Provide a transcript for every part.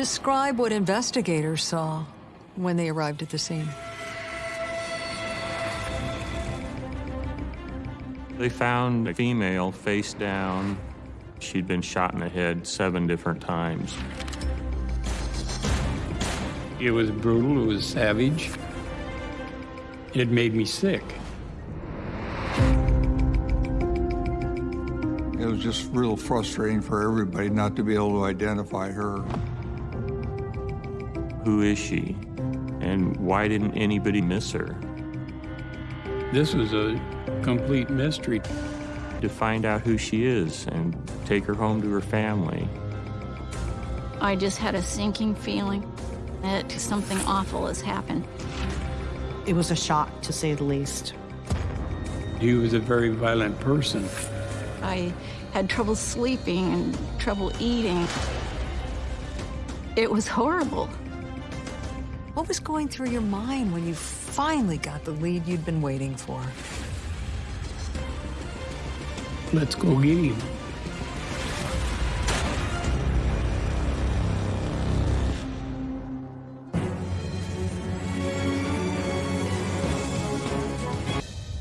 Describe what investigators saw when they arrived at the scene. They found a female face down. She'd been shot in the head seven different times. It was brutal, it was savage. It made me sick. It was just real frustrating for everybody not to be able to identify her. Who is she? And why didn't anybody miss her? This was a complete mystery. To find out who she is and take her home to her family. I just had a sinking feeling that something awful has happened. It was a shock, to say the least. He was a very violent person. I had trouble sleeping and trouble eating. It was horrible. What was going through your mind when you finally got the lead you'd been waiting for? Let's go get him.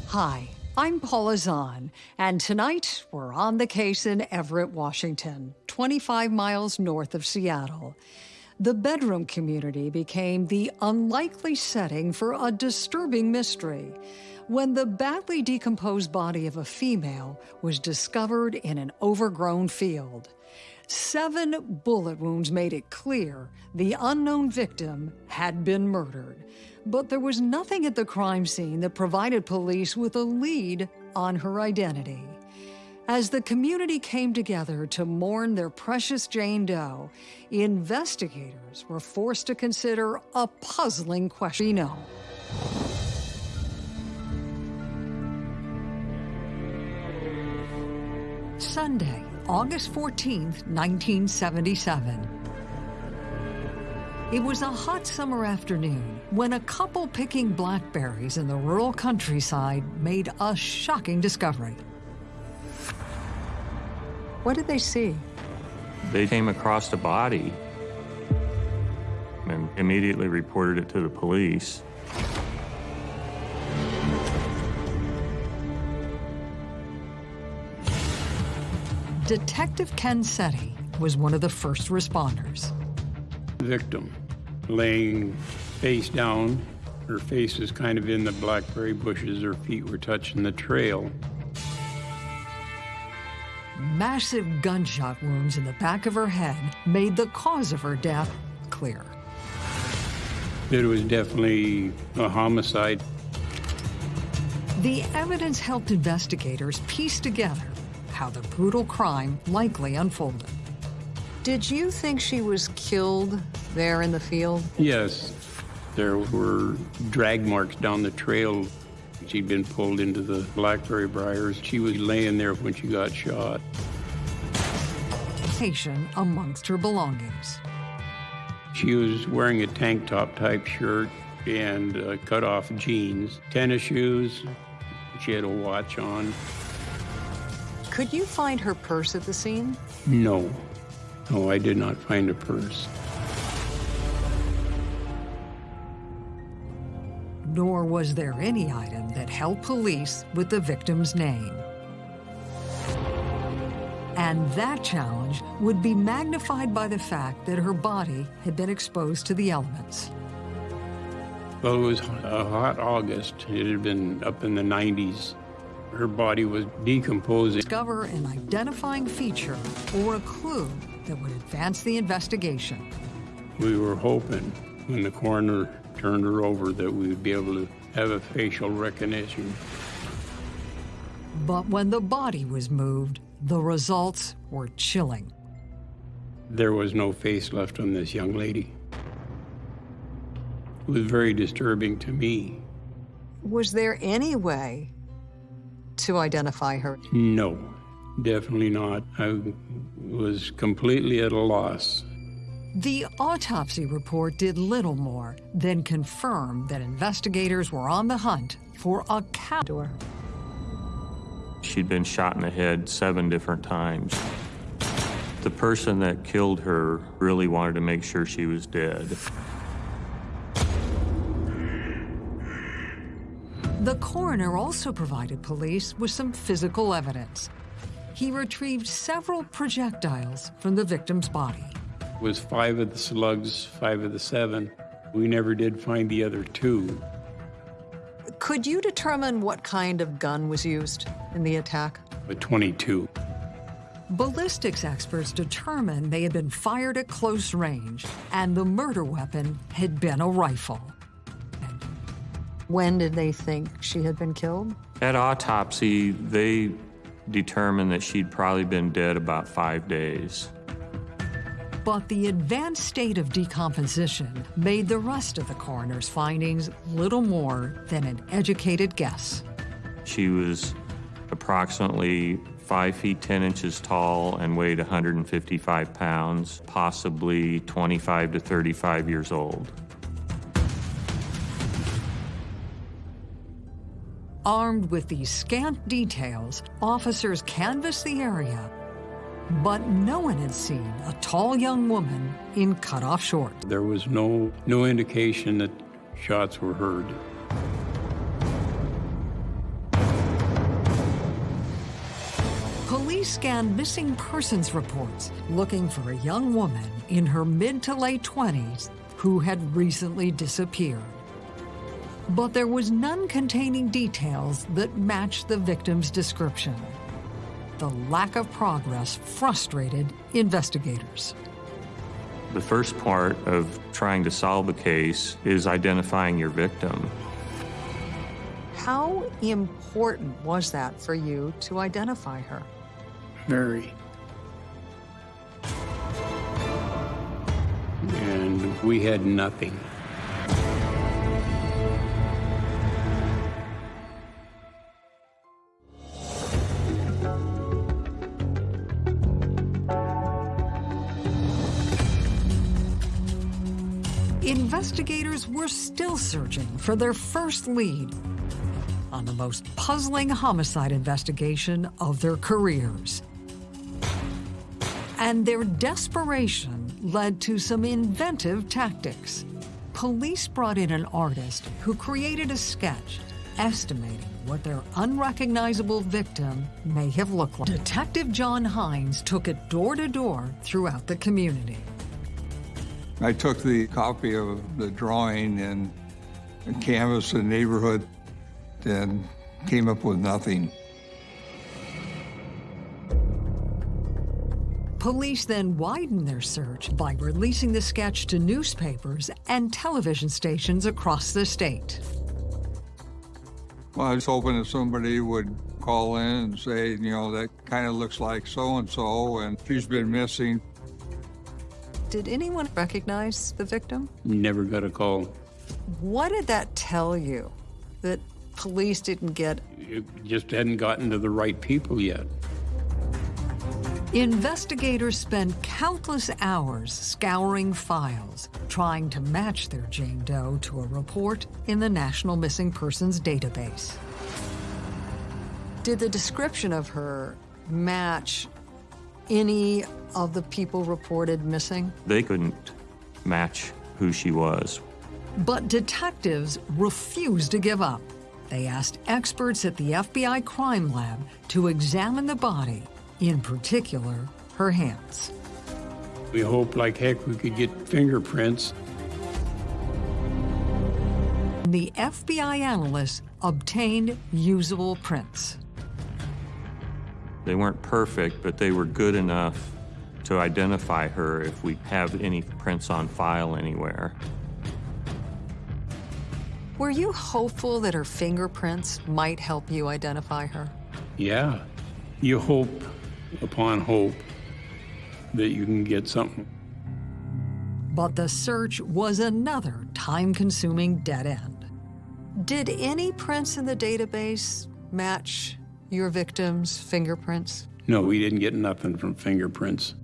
Hi, I'm Paula Zahn, and tonight we're on the case in Everett, Washington, 25 miles north of Seattle. The bedroom community became the unlikely setting for a disturbing mystery when the badly decomposed body of a female was discovered in an overgrown field. Seven bullet wounds made it clear the unknown victim had been murdered. But there was nothing at the crime scene that provided police with a lead on her identity. As the community came together to mourn their precious Jane Doe, investigators were forced to consider a puzzling question. Sunday, August 14th, 1977. It was a hot summer afternoon when a couple picking blackberries in the rural countryside made a shocking discovery. What did they see? They came across a body and immediately reported it to the police. Detective Ken Seti was one of the first responders. Victim laying face down. Her face was kind of in the blackberry bushes. Her feet were touching the trail. Massive gunshot wounds in the back of her head made the cause of her death clear. It was definitely a homicide. The evidence helped investigators piece together how the brutal crime likely unfolded. Did you think she was killed there in the field? Yes. There were drag marks down the trail. She'd been pulled into the blackberry briars. She was laying there when she got shot. Amongst her belongings. She was wearing a tank top type shirt and uh, cut off jeans, tennis shoes. She had a watch on. Could you find her purse at the scene? No. No, I did not find a purse. Nor was there any item that helped police with the victim's name. And that challenge would be magnified by the fact that her body had been exposed to the elements. Well, it was a hot August. It had been up in the 90s. Her body was decomposing. Discover an identifying feature or a clue that would advance the investigation. We were hoping when the coroner turned her over that we would be able to have a facial recognition. But when the body was moved, the results were chilling. There was no face left on this young lady. It was very disturbing to me. Was there any way to identify her? No, definitely not. I was completely at a loss. The autopsy report did little more than confirm that investigators were on the hunt for a cow. She'd been shot in the head seven different times. The person that killed her really wanted to make sure she was dead. The coroner also provided police with some physical evidence. He retrieved several projectiles from the victim's body. It was five of the slugs, five of the seven. We never did find the other two. Could you determine what kind of gun was used in the attack? But 22. Ballistics experts determined they had been fired at close range and the murder weapon had been a rifle. When did they think she had been killed? At autopsy, they determined that she'd probably been dead about five days. But the advanced state of decomposition made the rest of the coroner's findings little more than an educated guess. She was approximately 5 feet 10 inches tall and weighed 155 pounds, possibly 25 to 35 years old. Armed with these scant details, officers canvassed the area, but no one had seen a tall young woman in cutoff shorts. There was no, no indication that shots were heard. Police scanned missing persons reports looking for a young woman in her mid to late 20s who had recently disappeared. But there was none containing details that matched the victim's description. The lack of progress frustrated investigators. The first part of trying to solve a case is identifying your victim. How important was that for you to identify her? Very. And we had nothing. Investigators were still searching for their first lead on the most puzzling homicide investigation of their careers. And their desperation led to some inventive tactics. Police brought in an artist who created a sketch estimating what their unrecognizable victim may have looked like. Detective John Hines took it door to door throughout the community. I took the copy of the drawing and, canvassed the neighborhood and came up with nothing. Police then widened their search by releasing the sketch to newspapers and television stations across the state. Well, I was hoping that somebody would call in and say, you know, that kind of looks like so-and-so, and she's been missing. Did anyone recognize the victim? Never got a call. What did that tell you? That police didn't get It just hadn't gotten to the right people yet. Investigators spent countless hours scouring files, trying to match their Jane Doe to a report in the National Missing Persons Database. Did the description of her match any of the people reported missing? They couldn't match who she was. But detectives refused to give up. They asked experts at the FBI crime lab to examine the body, in particular, her hands. We hoped like heck we could get fingerprints. The FBI analysts obtained usable prints. They weren't perfect, but they were good enough to identify her if we have any prints on file anywhere. Were you hopeful that her fingerprints might help you identify her? Yeah. You hope upon hope that you can get something. But the search was another time-consuming dead end. Did any prints in the database match your victim's fingerprints? No, we didn't get nothing from fingerprints.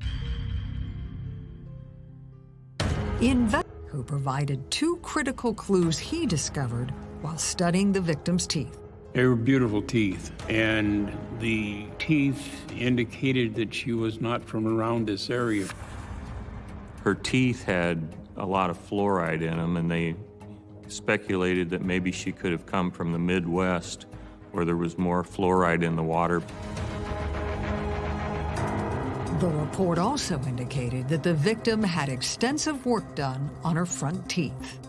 Inve who provided two critical clues he discovered while studying the victim's teeth. They were beautiful teeth, and the teeth indicated that she was not from around this area. Her teeth had a lot of fluoride in them, and they speculated that maybe she could have come from the Midwest where there was more fluoride in the water. The report also indicated that the victim had extensive work done on her front teeth.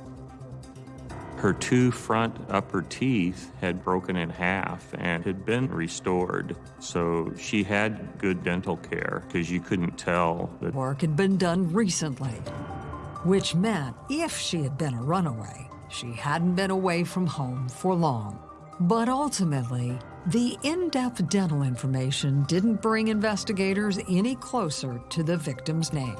Her two front upper teeth had broken in half and had been restored. So she had good dental care because you couldn't tell that Work had been done recently, which meant if she had been a runaway, she hadn't been away from home for long. But ultimately, the in-depth dental information didn't bring investigators any closer to the victim's name.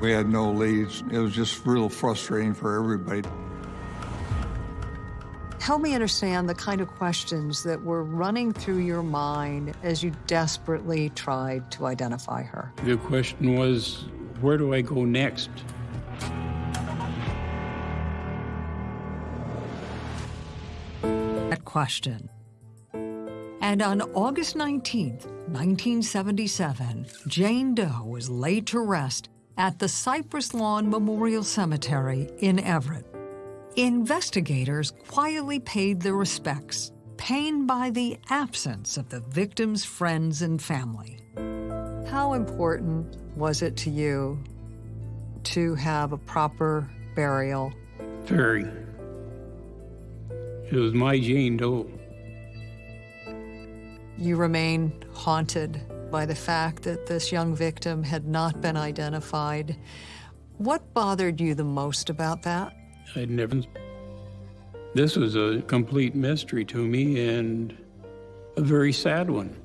We had no leads. It was just real frustrating for everybody. Help me understand the kind of questions that were running through your mind as you desperately tried to identify her. The question was, where do I go next? Question. And on August 19, 1977, Jane Doe was laid to rest at the Cypress Lawn Memorial Cemetery in Everett. Investigators quietly paid their respects, pained by the absence of the victim's friends and family. How important was it to you to have a proper burial? Very. It was my Jane Doe. You remain haunted by the fact that this young victim had not been identified. What bothered you the most about that? I'd never. This was a complete mystery to me and a very sad one.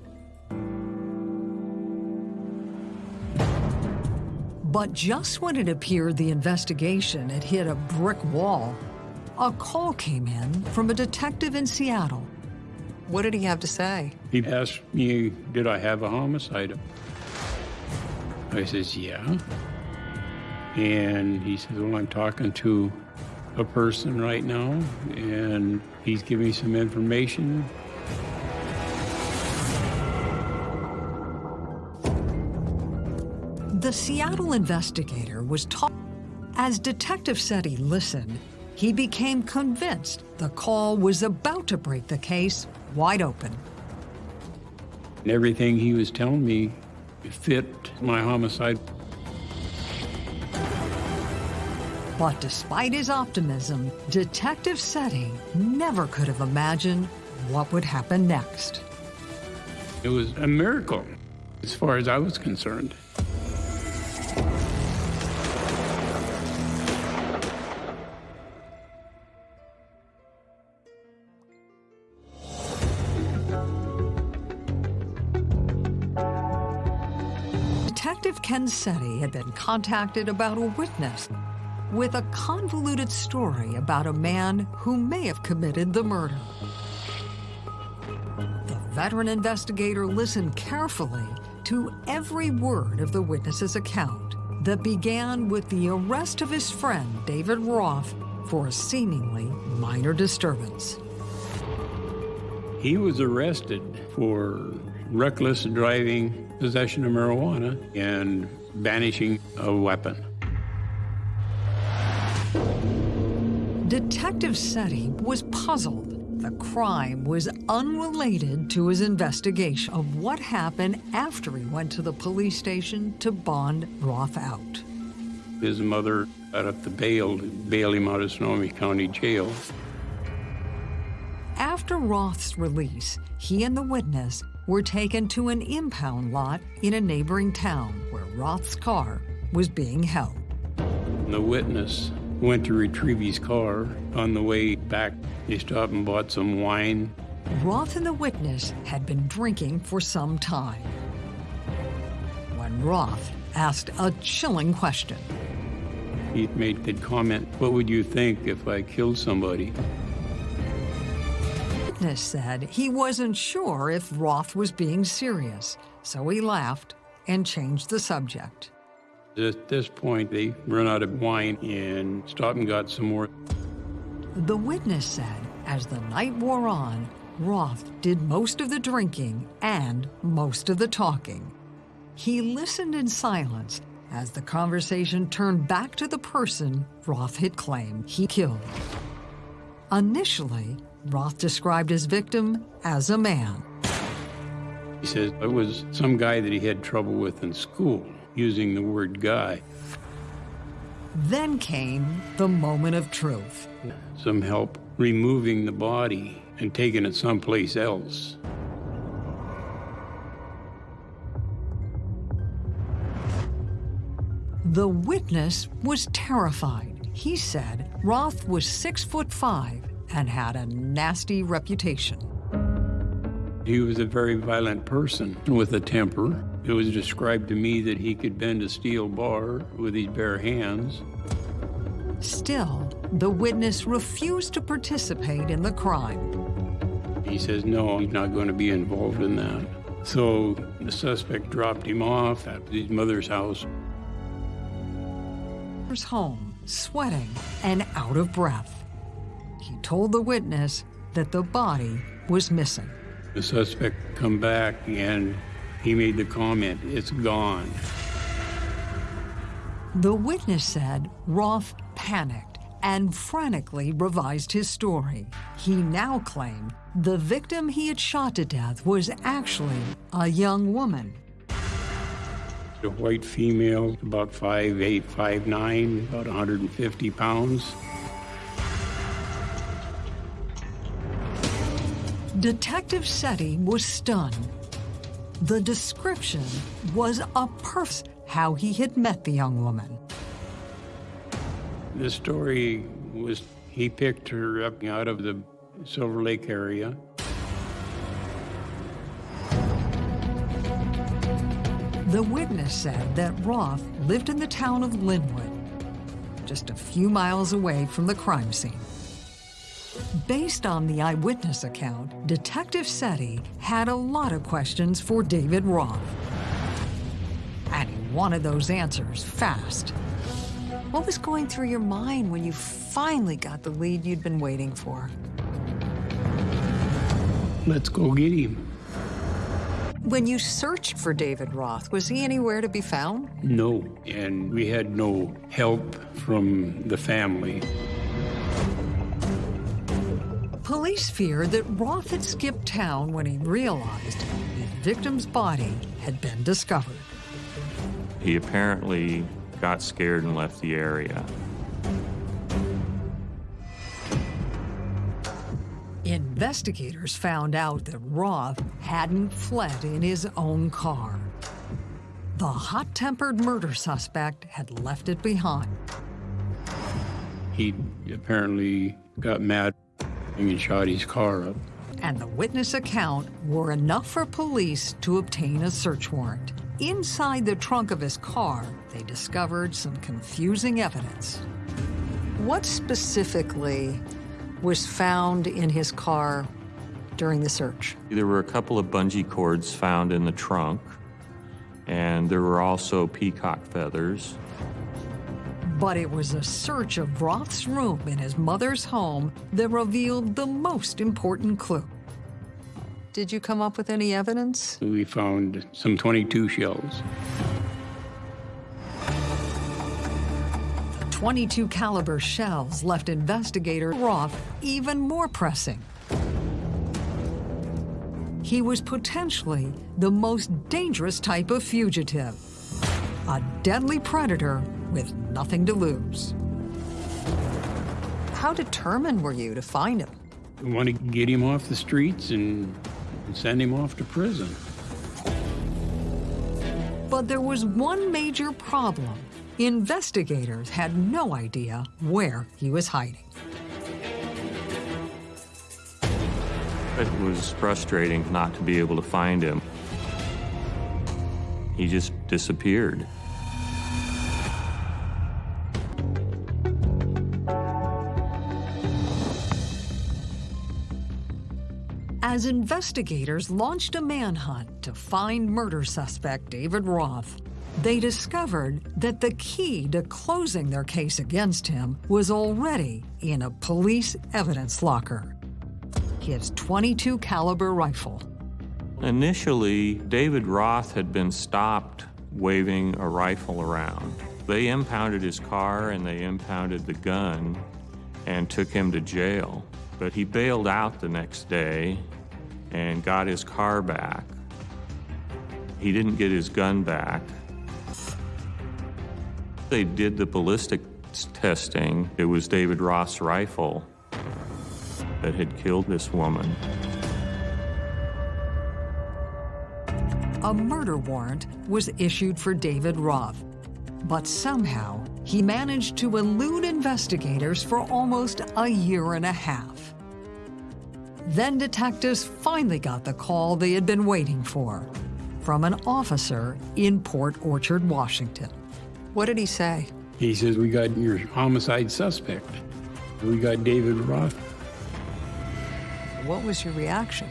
But just when it appeared the investigation had hit a brick wall, a call came in from a detective in Seattle. What did he have to say? He asked me, did I have a homicide? I says, yeah. And he says, well, I'm talking to a person right now, and he's giving me some information. The Seattle investigator was taught. As Detective said he listened, he became convinced the call was about to break the case wide open. Everything he was telling me fit my homicide. But despite his optimism, Detective Seti never could have imagined what would happen next. It was a miracle, as far as I was concerned. Seti had been contacted about a witness with a convoluted story about a man who may have committed the murder. The veteran investigator listened carefully to every word of the witness's account that began with the arrest of his friend, David Roth, for a seemingly minor disturbance. He was arrested for reckless driving, possession of marijuana, and banishing a weapon. Detective Seti was puzzled. The crime was unrelated to his investigation of what happened after he went to the police station to bond Roth out. His mother got up the bail, bail him out of Snohomish County Jail. After Roth's release, he and the witness were taken to an impound lot in a neighboring town where Roth's car was being held. The witness went to retrieve his car. On the way back, he stopped and bought some wine. Roth and the witness had been drinking for some time. When Roth asked a chilling question, He made the comment, what would you think if I killed somebody? Witness said he wasn't sure if Roth was being serious, so he laughed and changed the subject. At this point, they run out of wine and stopped and got some more. The witness said as the night wore on, Roth did most of the drinking and most of the talking. He listened in silence as the conversation turned back to the person Roth had claimed he killed. Initially, Roth described his victim as a man. He says it was some guy that he had trouble with in school, using the word guy. Then came the moment of truth. Some help removing the body and taking it someplace else. The witness was terrified. He said Roth was six foot five and had a nasty reputation. He was a very violent person with a temper. It was described to me that he could bend a steel bar with his bare hands. Still, the witness refused to participate in the crime. He says, no, he's not going to be involved in that. So the suspect dropped him off at his mother's house. Home, sweating and out of breath. He told the witness that the body was missing. The suspect come back and he made the comment, it's gone. The witness said Roth panicked and frantically revised his story. He now claimed the victim he had shot to death was actually a young woman. A white female, about 5'8", 5'9", about 150 pounds. Detective Seti was stunned. The description was a perfect how he had met the young woman. The story was he picked her up out of the Silver Lake area. The witness said that Roth lived in the town of Lynnwood, just a few miles away from the crime scene. Based on the eyewitness account, Detective Seti had a lot of questions for David Roth. And he wanted those answers fast. What was going through your mind when you finally got the lead you'd been waiting for? Let's go get him. When you searched for David Roth, was he anywhere to be found? No, and we had no help from the family. Police feared that Roth had skipped town when he realized the victim's body had been discovered. He apparently got scared and left the area. Investigators found out that Roth hadn't fled in his own car. The hot-tempered murder suspect had left it behind. He apparently got mad and shot his car up. And the witness account were enough for police to obtain a search warrant. Inside the trunk of his car, they discovered some confusing evidence. What specifically was found in his car during the search? There were a couple of bungee cords found in the trunk, and there were also peacock feathers. But it was a search of Roth's room in his mother's home that revealed the most important clue. Did you come up with any evidence? We found some 22 shells. 22 caliber shells left investigator Roth even more pressing. He was potentially the most dangerous type of fugitive, a deadly predator with nothing to lose. How determined were you to find him? We want to get him off the streets and, and send him off to prison. But there was one major problem. Investigators had no idea where he was hiding. It was frustrating not to be able to find him. He just disappeared. As investigators launched a manhunt to find murder suspect David Roth, they discovered that the key to closing their case against him was already in a police evidence locker. His 22 caliber rifle. Initially, David Roth had been stopped waving a rifle around. They impounded his car and they impounded the gun and took him to jail. But he bailed out the next day and got his car back. He didn't get his gun back. They did the ballistic testing. It was David Roth's rifle that had killed this woman. A murder warrant was issued for David Roth, but somehow he managed to elude investigators for almost a year and a half. Then detectives finally got the call they had been waiting for from an officer in Port Orchard, Washington. What did he say? He says, We got your homicide suspect. We got David Roth. What was your reaction?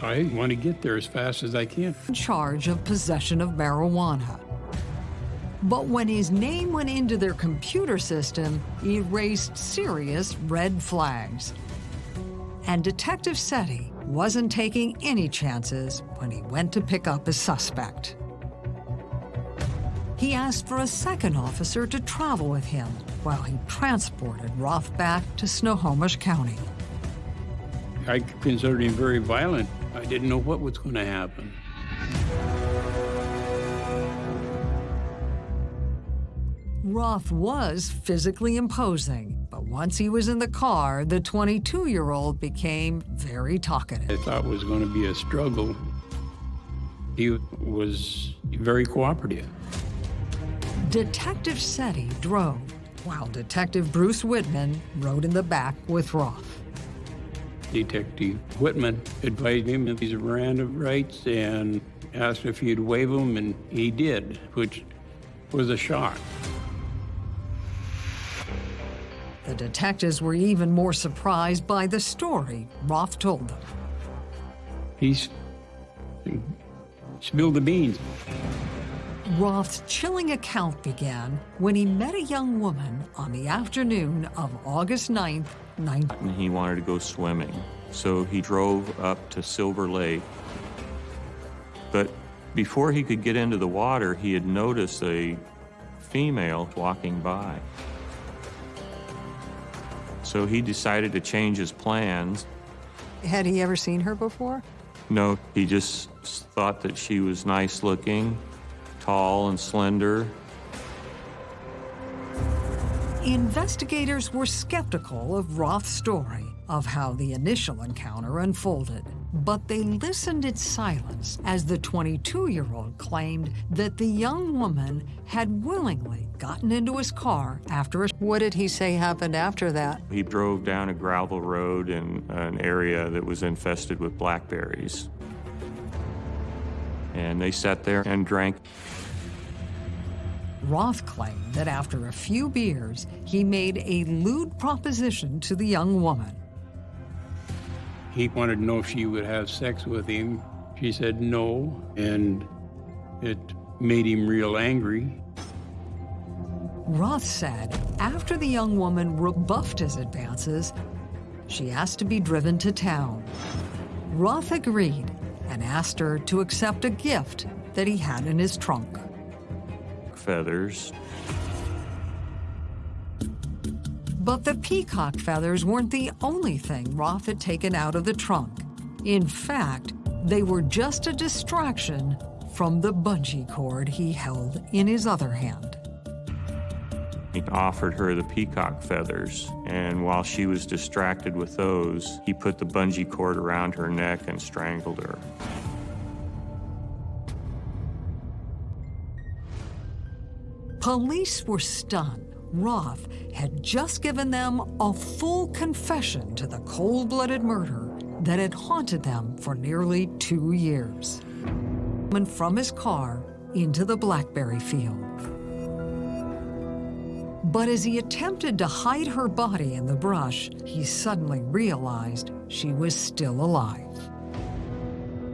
I want to get there as fast as I can. In charge of possession of marijuana. But when his name went into their computer system, he raised serious red flags. And Detective Seti wasn't taking any chances when he went to pick up his suspect. He asked for a second officer to travel with him while he transported Roth back to Snohomish County. I considered him very violent. I didn't know what was going to happen. Roth was physically imposing, once he was in the car, the 22-year-old became very talkative. I thought it was going to be a struggle. He was very cooperative. Detective Seti drove, while Detective Bruce Whitman rode in the back with Roth. Detective Whitman advised him of his Miranda rights and asked if he'd waive them, and he did, which was a shock. The detectives were even more surprised by the story Roth told them. He's spilled the beans. Roth's chilling account began when he met a young woman on the afternoon of August 9th, 19... And he wanted to go swimming. So he drove up to Silver Lake. But before he could get into the water, he had noticed a female walking by. So he decided to change his plans. Had he ever seen her before? No, he just thought that she was nice looking, tall and slender. Investigators were skeptical of Roth's story of how the initial encounter unfolded, but they listened in silence as the 22-year-old claimed that the young woman had willingly gotten into his car after a... What did he say happened after that? He drove down a gravel road in an area that was infested with blackberries. And they sat there and drank. Roth claimed that after a few beers, he made a lewd proposition to the young woman. He wanted to know if she would have sex with him. She said no, and it made him real angry. Roth said after the young woman rebuffed his advances, she asked to be driven to town. Roth agreed and asked her to accept a gift that he had in his trunk. Feathers. But the peacock feathers weren't the only thing Roth had taken out of the trunk. In fact, they were just a distraction from the bungee cord he held in his other hand. He offered her the peacock feathers, and while she was distracted with those, he put the bungee cord around her neck and strangled her. Police were stunned. Roth had just given them a full confession to the cold-blooded murder that had haunted them for nearly two years. And from his car into the blackberry field. But as he attempted to hide her body in the brush, he suddenly realized she was still alive.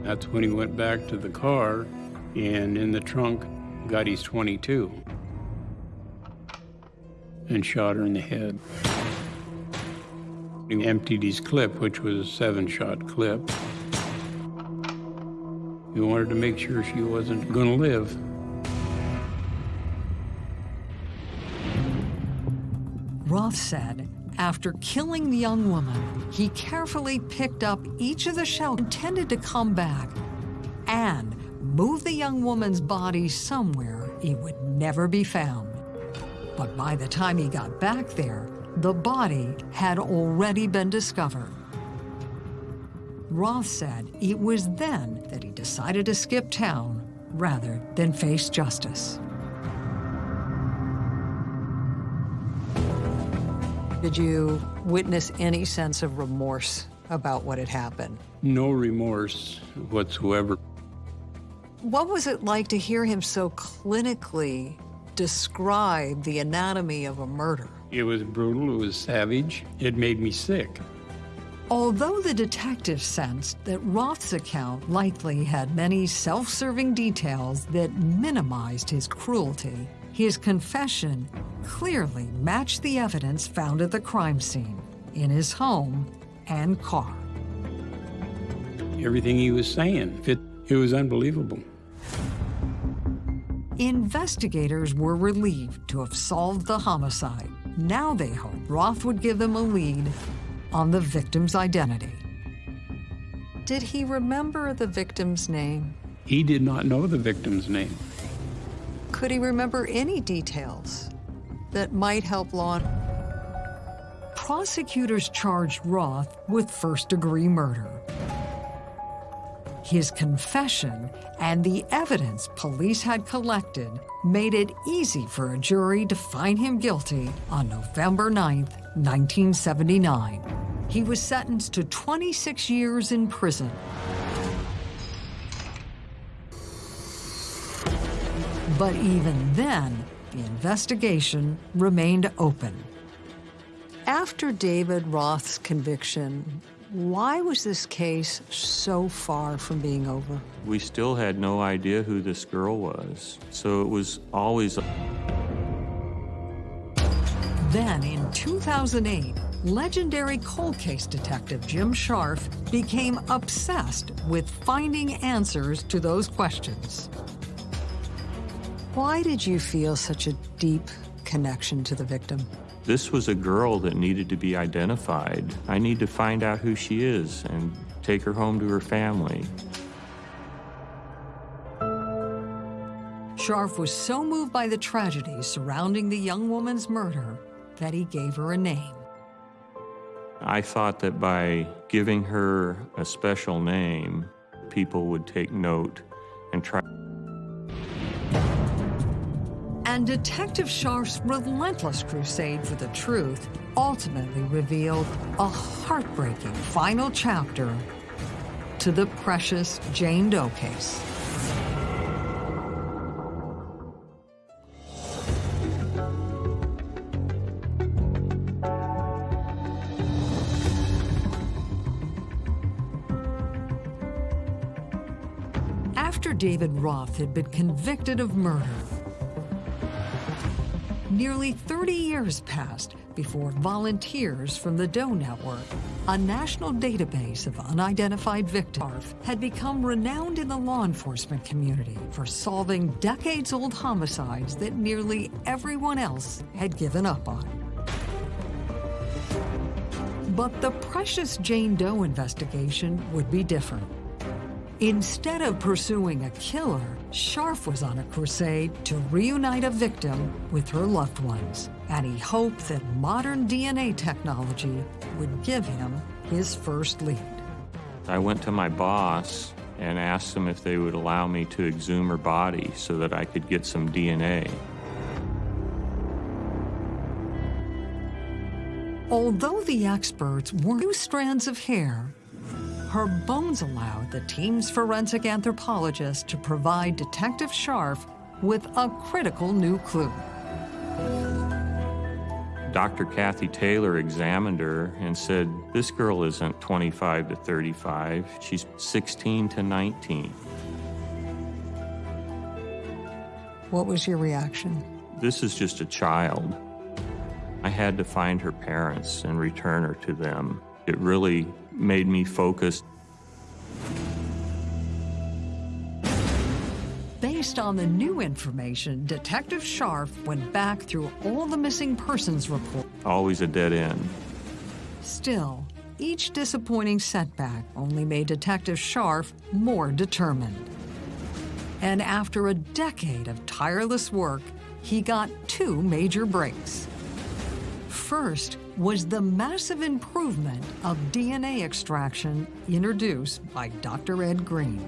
That's when he went back to the car, and in the trunk, got his 22 and shot her in the head. He emptied his clip, which was a seven shot clip. He wanted to make sure she wasn't going to live. Roth said after killing the young woman, he carefully picked up each of the shells intended to come back and move the young woman's body somewhere it would never be found. But by the time he got back there, the body had already been discovered. Roth said it was then that he decided to skip town rather than face justice. Did you witness any sense of remorse about what had happened? No remorse whatsoever. What was it like to hear him so clinically describe the anatomy of a murder? It was brutal, it was savage, it made me sick. Although the detective sensed that Roth's account likely had many self-serving details that minimized his cruelty, his confession clearly matched the evidence found at the crime scene, in his home and car. Everything he was saying, it, it was unbelievable. Investigators were relieved to have solved the homicide. Now they hoped Roth would give them a lead on the victim's identity. Did he remember the victim's name? He did not know the victim's name. Could he remember any details that might help law? Prosecutors charged Roth with first-degree murder. His confession and the evidence police had collected made it easy for a jury to find him guilty on November 9, 1979. He was sentenced to 26 years in prison. But even then, the investigation remained open. After David Roth's conviction, why was this case so far from being over? We still had no idea who this girl was, so it was always. Then, in 2008, legendary cold case detective Jim Scharf became obsessed with finding answers to those questions. Why did you feel such a deep connection to the victim? This was a girl that needed to be identified. I need to find out who she is and take her home to her family. Scharf was so moved by the tragedy surrounding the young woman's murder that he gave her a name. I thought that by giving her a special name, people would take note and try. And Detective Scharf's relentless crusade for the truth ultimately revealed a heartbreaking final chapter to the precious Jane Doe case. After David Roth had been convicted of murder, Nearly 30 years passed before volunteers from the Doe Network, a national database of unidentified victims, had become renowned in the law enforcement community for solving decades-old homicides that nearly everyone else had given up on. But the precious Jane Doe investigation would be different. Instead of pursuing a killer, Scharf was on a crusade to reunite a victim with her loved ones, and he hoped that modern DNA technology would give him his first lead. I went to my boss and asked them if they would allow me to exhume her body so that I could get some DNA. Although the experts were two strands of hair, her bones allowed the team's forensic anthropologist to provide Detective Scharf with a critical new clue. Dr. Kathy Taylor examined her and said, this girl isn't 25 to 35, she's 16 to 19. What was your reaction? This is just a child. I had to find her parents and return her to them. It really made me focus. Based on the new information, Detective Scharf went back through all the missing persons report. Always a dead end. Still, each disappointing setback only made Detective Scharf more determined. And after a decade of tireless work, he got two major breaks. First was the massive improvement of DNA extraction introduced by Dr. Ed Green.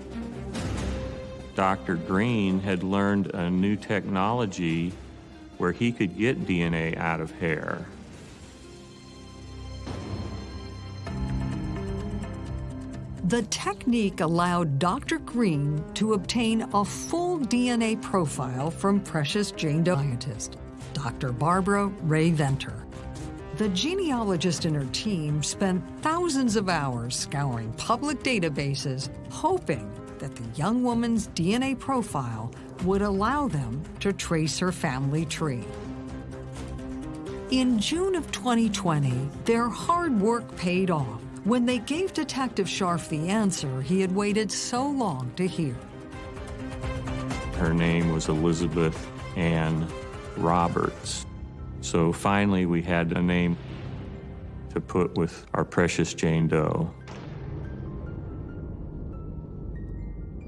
Dr. Green had learned a new technology where he could get DNA out of hair. The technique allowed Dr. Green to obtain a full DNA profile from Precious Jane Doe scientist, Dr. Barbara Rae-Venter. The genealogist and her team spent thousands of hours scouring public databases, hoping that the young woman's DNA profile would allow them to trace her family tree. In June of 2020, their hard work paid off when they gave Detective Scharf the answer he had waited so long to hear. Her name was Elizabeth Ann Roberts. So finally, we had a name to put with our precious Jane Doe.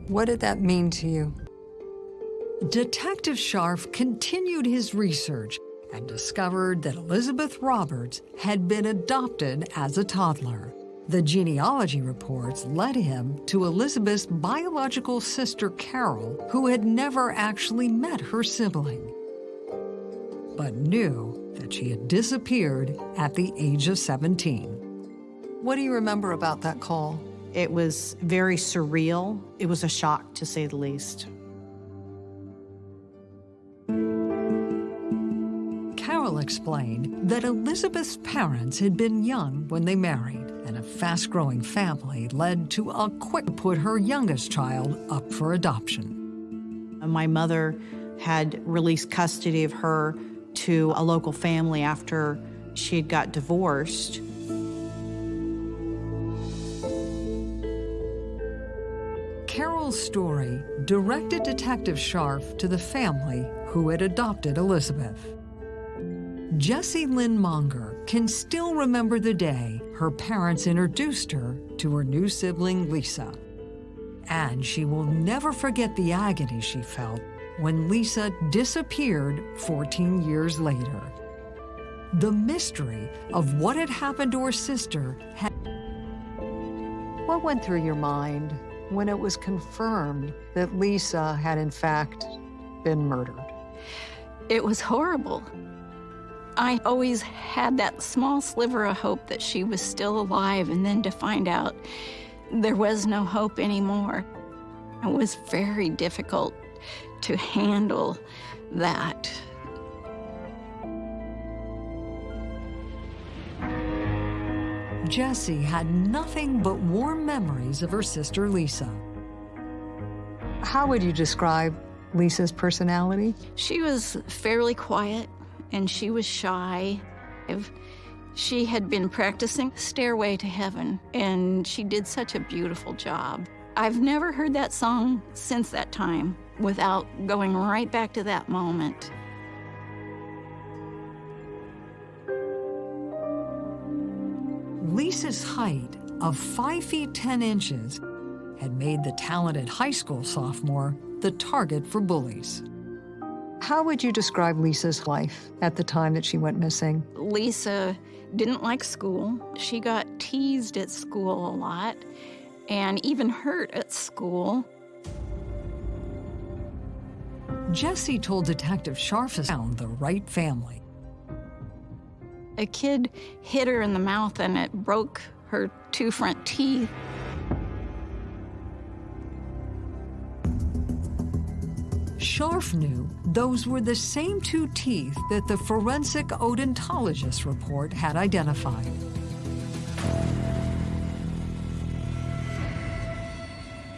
What did that mean to you? Detective Scharf continued his research and discovered that Elizabeth Roberts had been adopted as a toddler. The genealogy reports led him to Elizabeth's biological sister Carol, who had never actually met her sibling, but knew that she had disappeared at the age of 17. What do you remember about that call? It was very surreal. It was a shock, to say the least. Carol explained that Elizabeth's parents had been young when they married, and a fast-growing family led to a quick put her youngest child up for adoption. My mother had released custody of her to a local family after she had got divorced. Carol's story directed Detective Scharf to the family who had adopted Elizabeth. Jessie Lynn Monger can still remember the day her parents introduced her to her new sibling, Lisa. And she will never forget the agony she felt when Lisa disappeared 14 years later. The mystery of what had happened to her sister had... What went through your mind when it was confirmed that Lisa had in fact been murdered? It was horrible. I always had that small sliver of hope that she was still alive, and then to find out there was no hope anymore. It was very difficult to handle that. Jessie had nothing but warm memories of her sister Lisa. How would you describe Lisa's personality? She was fairly quiet and she was shy. She had been practicing Stairway to Heaven and she did such a beautiful job. I've never heard that song since that time without going right back to that moment. Lisa's height of 5 feet 10 inches had made the talented high school sophomore the target for bullies. How would you describe Lisa's life at the time that she went missing? Lisa didn't like school. She got teased at school a lot and even hurt at school. Jessie told Detective Scharf found the right family. A kid hit her in the mouth and it broke her two front teeth. Scharf knew those were the same two teeth that the forensic odontologist report had identified.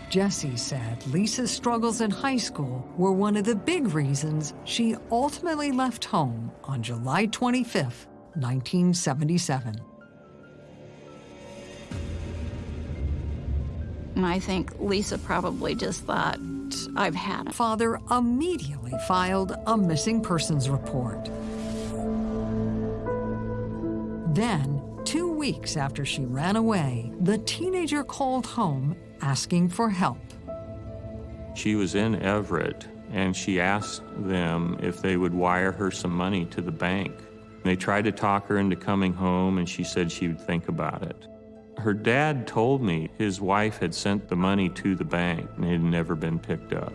Jessie said Lisa's struggles in high school were one of the big reasons she ultimately left home on July 25, 1977. And I think Lisa probably just thought, I've had it. Father immediately filed a missing persons report. Then, two weeks after she ran away, the teenager called home asking for help. She was in Everett, and she asked them if they would wire her some money to the bank. They tried to talk her into coming home, and she said she would think about it. Her dad told me his wife had sent the money to the bank and it had never been picked up.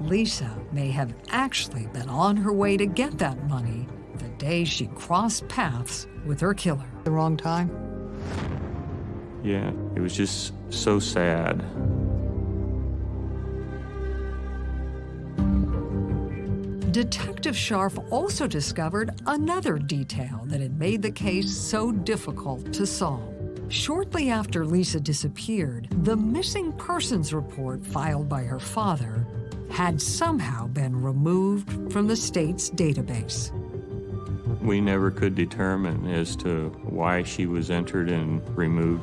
Lisa may have actually been on her way to get that money day she crossed paths with her killer. The wrong time? Yeah, it was just so sad. Detective Scharf also discovered another detail that had made the case so difficult to solve. Shortly after Lisa disappeared, the missing persons report filed by her father had somehow been removed from the state's database. We never could determine as to why she was entered and removed.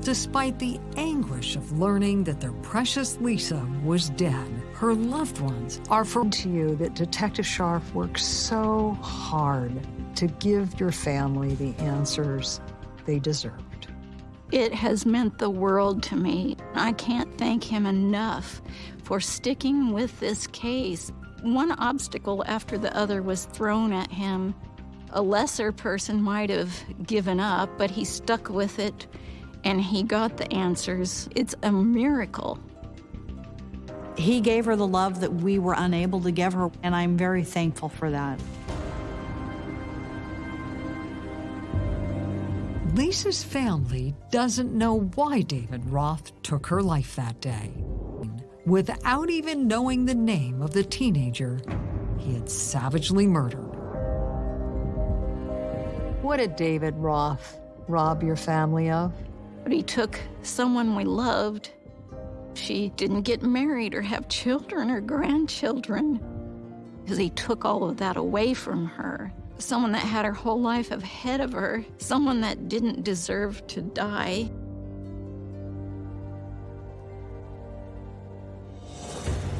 Despite the anguish of learning that their precious Lisa was dead, her loved ones are for to you that Detective Scharf worked so hard to give your family the answers they deserved. It has meant the world to me. I can't thank him enough for sticking with this case. One obstacle after the other was thrown at him. A lesser person might have given up, but he stuck with it and he got the answers. It's a miracle. He gave her the love that we were unable to give her, and I'm very thankful for that. Lisa's family doesn't know why David Roth took her life that day. Without even knowing the name of the teenager he had savagely murdered. What did David Roth rob your family of? But he took someone we loved. She didn't get married or have children or grandchildren because he took all of that away from her. Someone that had her whole life ahead of her, someone that didn't deserve to die.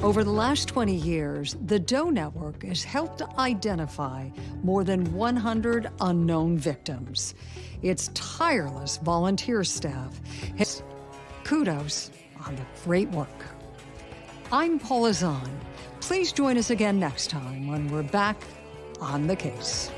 Over the last 20 years, the Doe Network has helped identify more than 100 unknown victims. Its tireless volunteer staff has kudos on the great work. I'm Paula Zahn. Please join us again next time when we're back on the case.